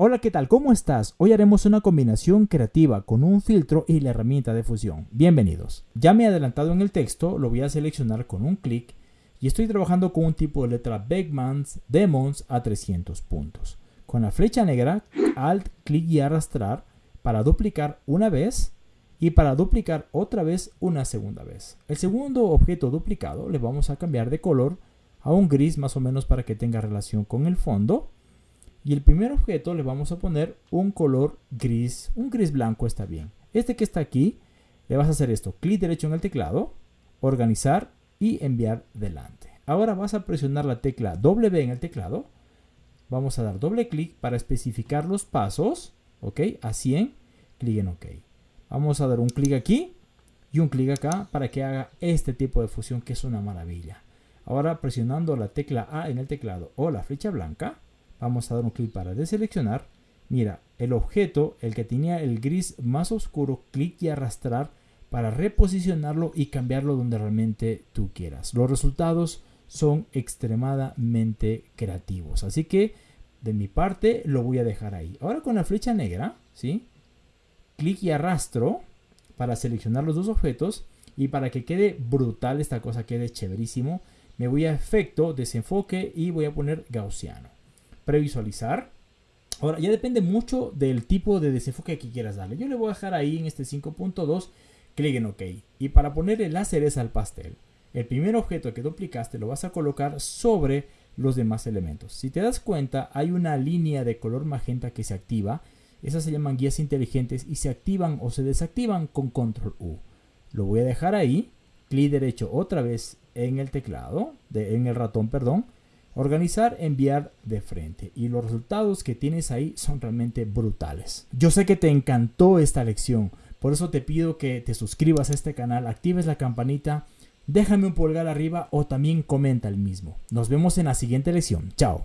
Hola, ¿qué tal? ¿Cómo estás? Hoy haremos una combinación creativa con un filtro y la herramienta de fusión. Bienvenidos. Ya me he adelantado en el texto, lo voy a seleccionar con un clic y estoy trabajando con un tipo de letra Beckmans Demons a 300 puntos. Con la flecha negra, Alt, clic y arrastrar para duplicar una vez y para duplicar otra vez una segunda vez. El segundo objeto duplicado le vamos a cambiar de color a un gris más o menos para que tenga relación con el fondo y el primer objeto le vamos a poner un color gris, un gris blanco está bien. Este que está aquí, le vas a hacer esto, clic derecho en el teclado, organizar y enviar delante. Ahora vas a presionar la tecla W en el teclado, vamos a dar doble clic para especificar los pasos, ok, a 100, clic en ok. Vamos a dar un clic aquí y un clic acá para que haga este tipo de fusión que es una maravilla. Ahora presionando la tecla A en el teclado o la flecha blanca, Vamos a dar un clic para deseleccionar. Mira, el objeto, el que tenía el gris más oscuro, clic y arrastrar para reposicionarlo y cambiarlo donde realmente tú quieras. Los resultados son extremadamente creativos. Así que de mi parte lo voy a dejar ahí. Ahora con la flecha negra, ¿sí? Clic y arrastro para seleccionar los dos objetos y para que quede brutal esta cosa, quede chéverísimo, me voy a efecto, desenfoque y voy a poner gaussiano previsualizar. Ahora, ya depende mucho del tipo de desenfoque que quieras darle. Yo le voy a dejar ahí en este 5.2, clic en OK. Y para ponerle la cereza al pastel, el primer objeto que duplicaste lo vas a colocar sobre los demás elementos. Si te das cuenta, hay una línea de color magenta que se activa. Esas se llaman guías inteligentes y se activan o se desactivan con Control U. Lo voy a dejar ahí, clic derecho otra vez en el teclado, de, en el ratón, perdón, Organizar, enviar de frente y los resultados que tienes ahí son realmente brutales. Yo sé que te encantó esta lección, por eso te pido que te suscribas a este canal, actives la campanita, déjame un pulgar arriba o también comenta el mismo. Nos vemos en la siguiente lección. Chao.